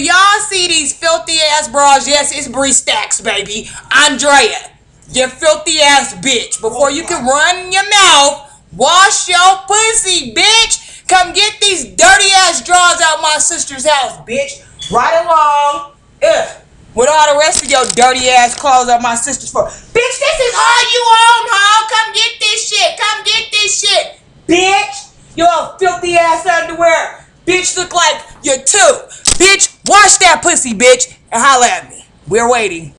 Y'all see these filthy ass bras? Yes, it's Bree Stacks, baby. Andrea, you filthy ass bitch. Before oh you can run your mouth, wash your pussy, bitch. Come get these dirty ass drawers out my sister's house, bitch. Right along. Ugh. With all the rest of your dirty ass clothes out my sister's for. Bitch, this is all you own, huh? Come get this shit. Come get this shit. Bitch. Your filthy ass underwear. Bitch look like you're two. Bitch, wash that pussy, bitch, and holla at me. We're waiting.